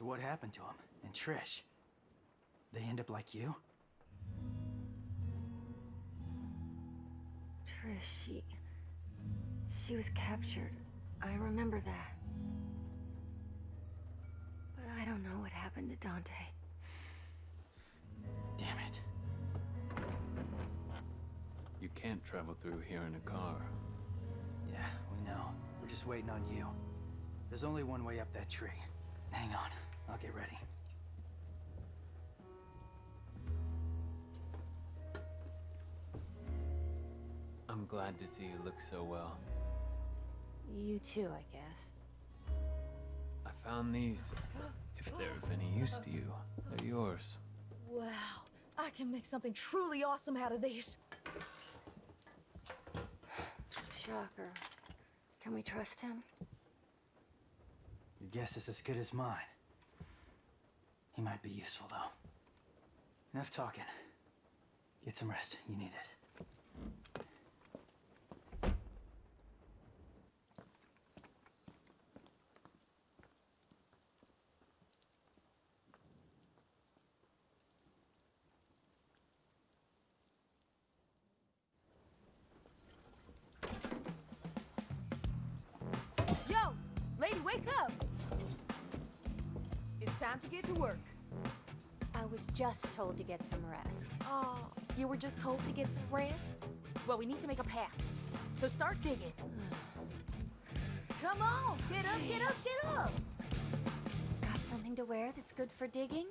So what happened to him? And Trish? They end up like you? Trish, she... She was captured. I remember that. But I don't know what happened to Dante. Damn it. You can't travel through here in a car. Yeah, we know. We're just waiting on you. There's only one way up that tree. Hang on, I'll get ready. I'm glad to see you look so well. You too, I guess. I found these. If they're of any use to you, they're yours. Wow, I can make something truly awesome out of these. Shocker. Can we trust him? Your guess is as good as mine. He might be useful, though. Enough talking. Get some rest. You need it. Just told to get some rest. Oh, you were just told to get some rest? Well, we need to make a path. So start digging. Come on, get up, get up, get up! Got something to wear that's good for digging?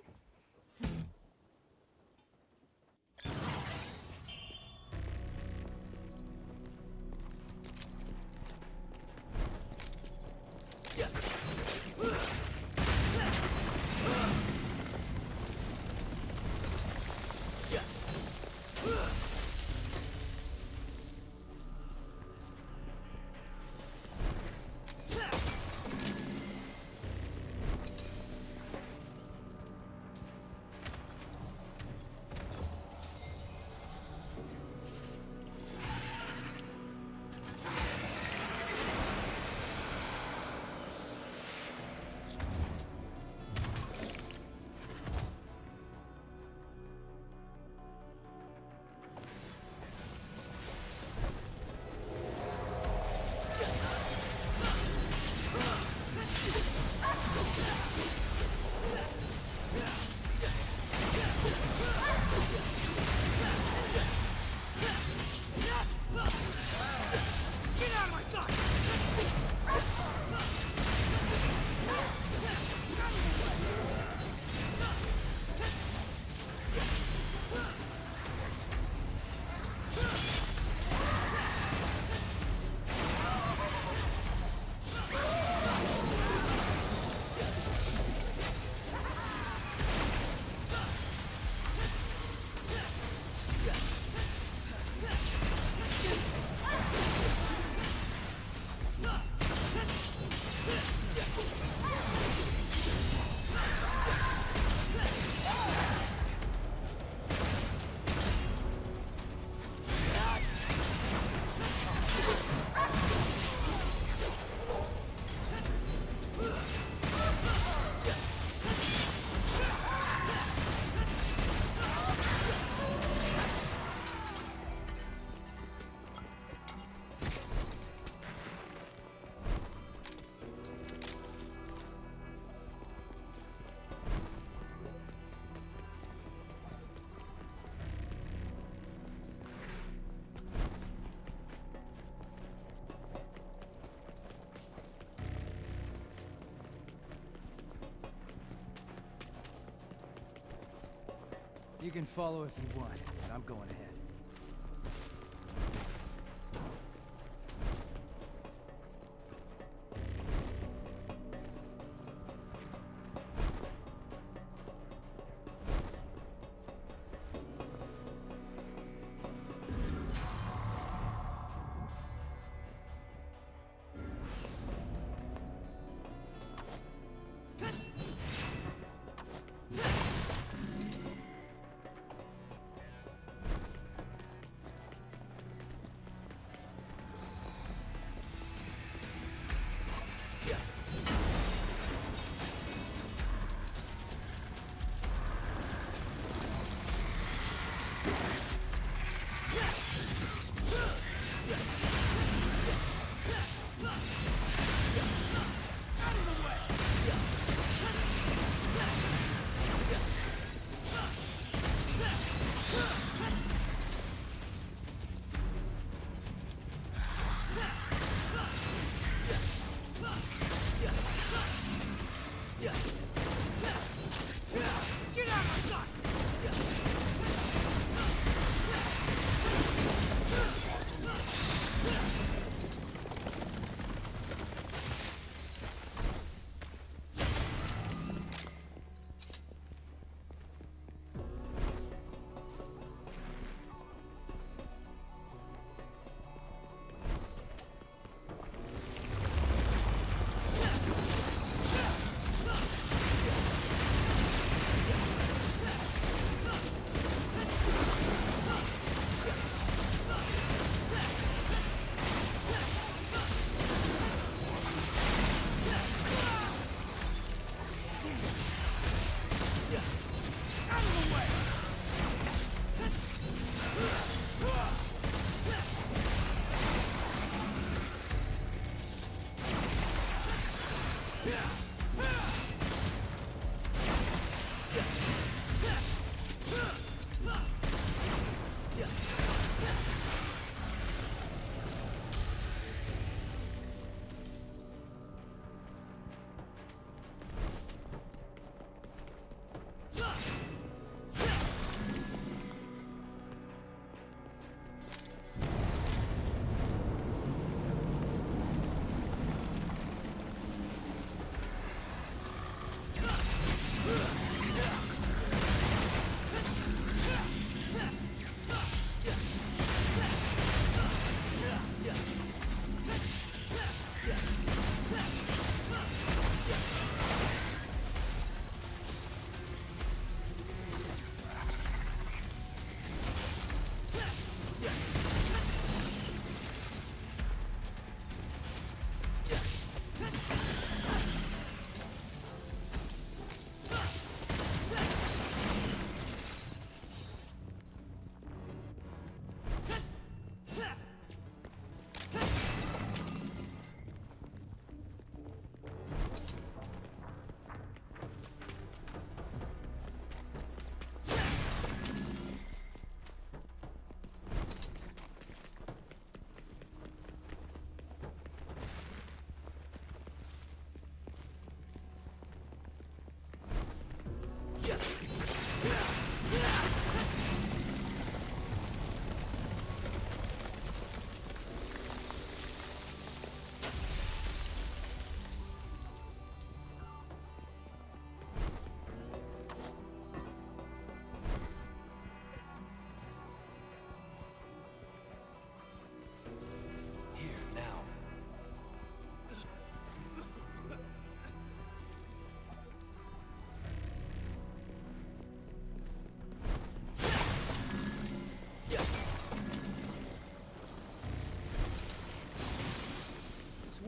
You can follow if you want, but I'm going ahead.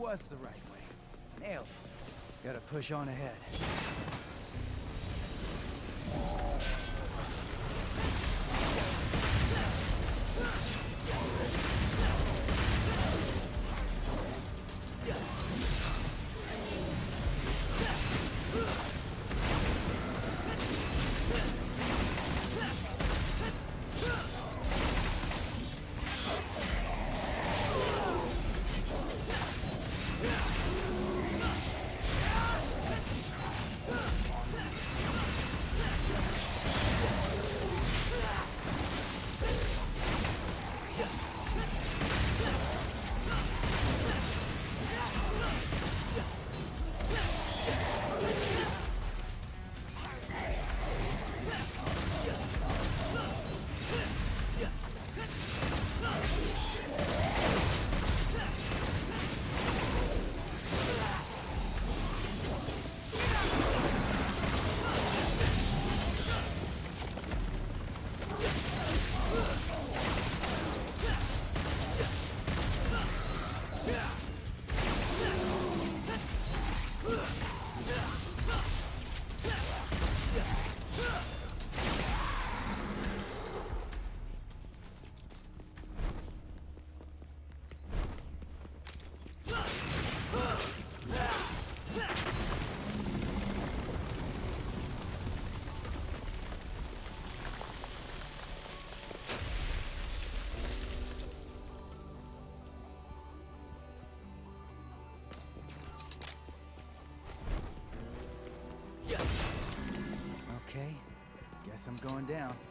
Was the right way. Nailed. Gotta push on ahead. Guess I'm going down.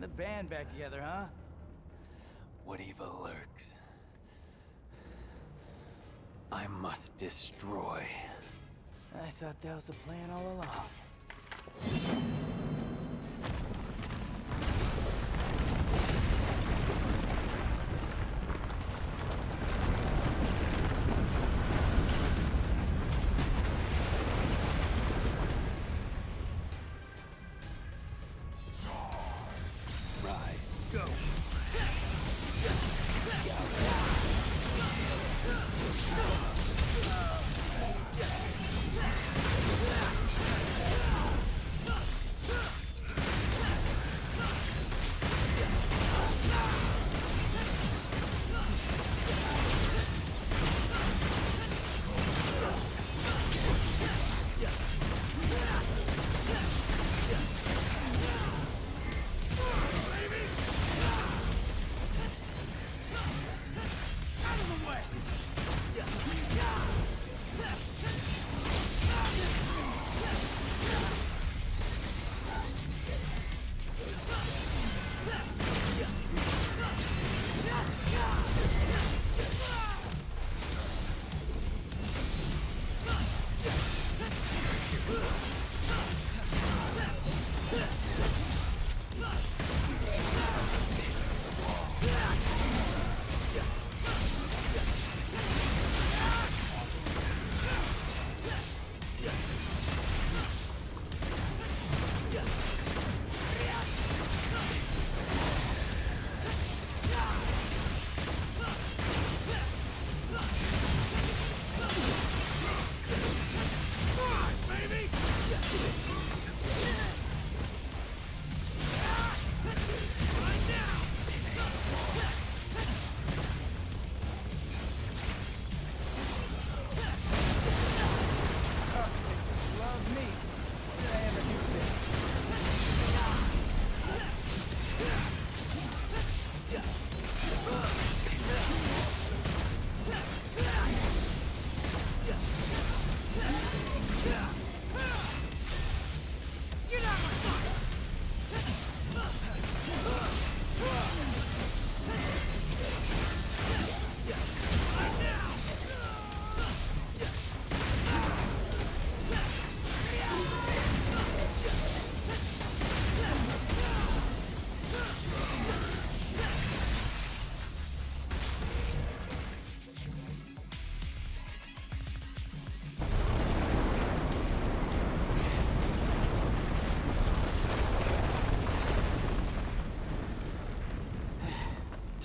Getting the band back together, huh? What evil lurks? I must destroy. I thought that was the plan all along.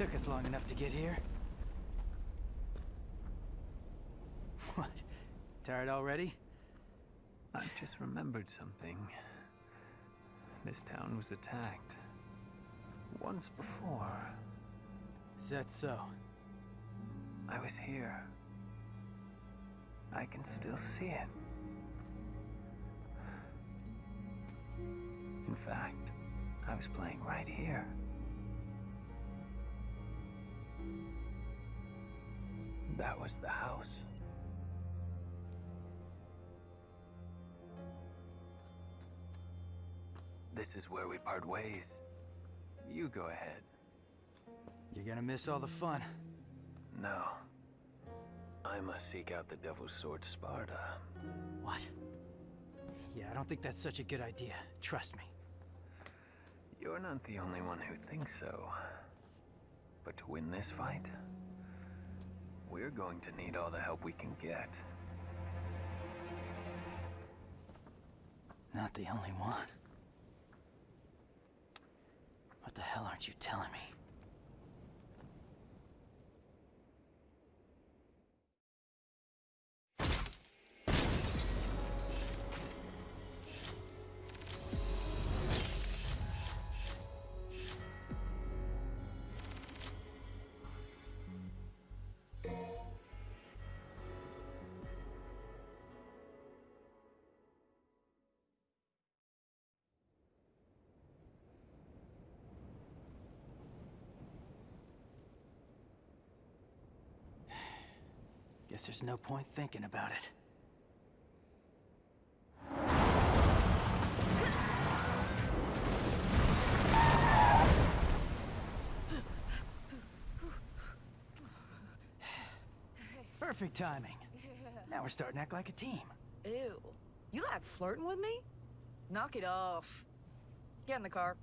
Took us long enough to get here. What? Tired already? I've just remembered something. This town was attacked. Once before. Is that so? I was here. I can still see it. In fact, I was playing right here. That was the house. This is where we part ways. You go ahead. You're gonna miss all the fun. No. I must seek out the Devil's Sword Sparda. What? Yeah, I don't think that's such a good idea. Trust me. You're not the only one who thinks so. But to win this fight, we're going to need all the help we can get. Not the only one. What the hell aren't you telling me? Guess there's no point thinking about it. Perfect timing. Now we're starting to act like a team. Ew. You like flirting with me? Knock it off. Get in the car.